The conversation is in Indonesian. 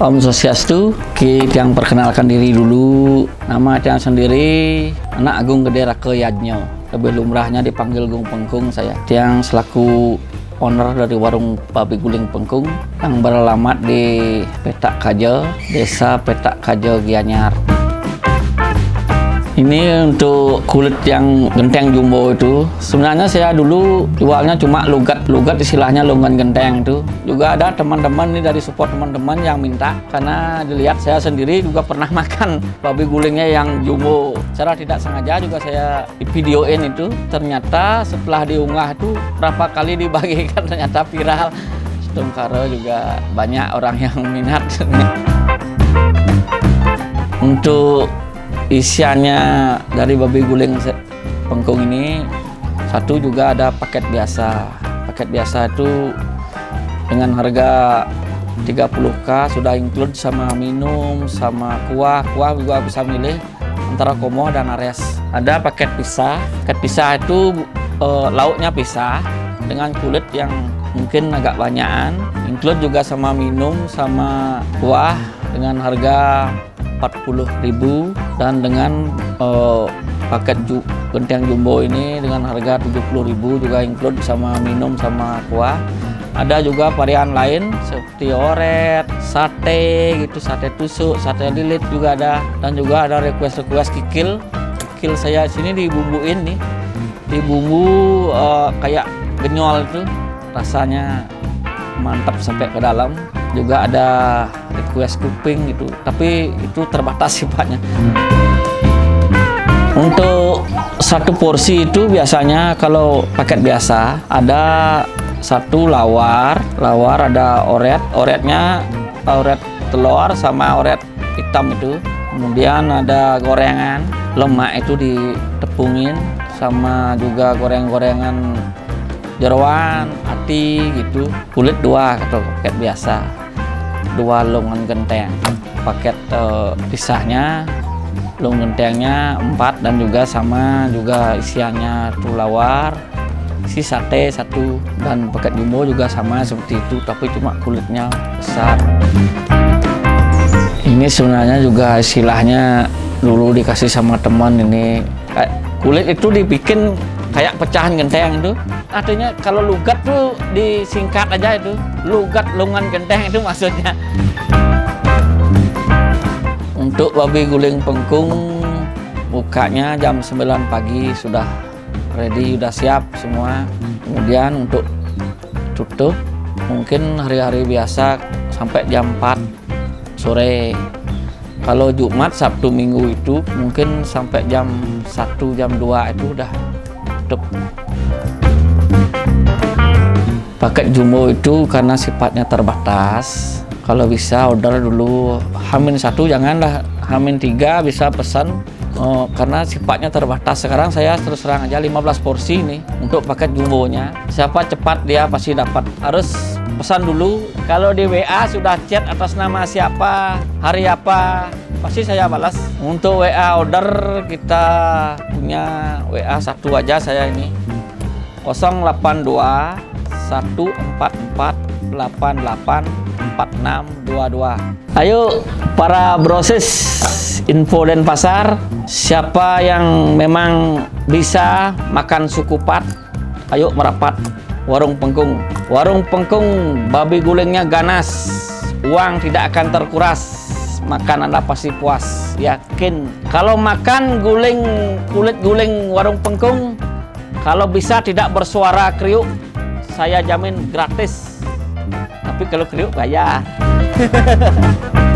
Om Sosiastu, kita yang perkenalkan diri dulu. Nama Tiang sendiri, anak Agung Gede Rake Yadnyo. Lebih lumrahnya dipanggil Gung Pengkung saya. Tiang selaku owner dari warung Babi Guling Pengkung yang beralamat di Petak Kajo, Desa Petak Kajo Gianyar. Ini untuk kulit yang genteng jumbo itu. Sebenarnya saya dulu jualnya cuma lugat-lugat istilahnya longan genteng itu. Juga ada teman-teman ini dari support teman-teman yang minta karena dilihat saya sendiri juga pernah makan babi gulingnya yang jumbo. Secara tidak sengaja juga saya videoin itu. Ternyata setelah diunggah itu berapa kali dibagikan ternyata viral. Setengkara juga banyak orang yang minat. Untuk isiannya dari babi guling pengkung ini. Satu juga ada paket biasa. Paket biasa itu dengan harga 30k sudah include sama minum sama kuah. Kuah juga bisa milih antara komo dan ares. Ada paket pisah. Paket pisah itu e, lauknya pisah dengan kulit yang mungkin agak banyakan. Include juga sama minum sama kuah dengan harga 40.000 dan dengan uh, paket ju genteng jumbo ini dengan harga 70.000 juga include sama minum sama kuah. Ada juga varian lain seperti oret, sate gitu, sate tusuk, sate lilit juga ada. Dan juga ada request-request kikil. Kikil saya sini dibumbuin nih. Dibumbu uh, kayak genyol itu. Rasanya mantap sampai ke dalam. Juga ada request kuping gitu. Tapi itu terbatas sifatnya untuk satu porsi itu biasanya kalau paket biasa ada satu lawar. Lawar ada oret. Oretnya oret telur sama oret hitam itu. Kemudian ada gorengan. Lemak itu ditepungin sama juga goreng-gorengan jeruan hati gitu. Kulit dua atau paket biasa dua longan genteng. Paket uh, pisahnya long gentengnya empat dan juga sama juga isiannya tulawar si sate satu dan paket jumbo juga sama seperti itu tapi cuma kulitnya besar. Ini sebenarnya juga istilahnya dulu dikasih sama teman ini kulit itu dibikin kayak pecahan genteng itu. Artinya kalau lugat tuh disingkat aja itu. Lugat lungan genteng itu maksudnya. Untuk babi guling pengkung bukanya jam 9 pagi sudah ready sudah siap semua. Kemudian untuk tutup mungkin hari-hari biasa sampai jam 4 sore. Kalau Jumat Sabtu Minggu itu mungkin sampai jam 1 jam 2 itu udah tutup paket jumbo itu karena sifatnya terbatas. Kalau bisa order dulu. Hamin satu janganlah hamin tiga bisa pesan. Oh, karena sifatnya terbatas. Sekarang saya terus terang aja 15 porsi nih untuk paket jumbonya. Siapa cepat dia pasti dapat. Harus pesan dulu. Kalau di WA sudah chat atas nama siapa hari apa pasti saya balas. Untuk WA order kita punya WA satu aja saya ini. 082 144 88 4622 ayo para proses info dan pasar siapa yang memang bisa makan sukupat ayo merapat warung pengkung. Warung pengkung babi gulingnya ganas uang tidak akan terkuras makan Anda pasti puas? Yakin. Kalau makan guling kulit guling warung pengkung kalau bisa tidak bersuara kriuk saya jamin gratis. Tapi kalau kriuk bayar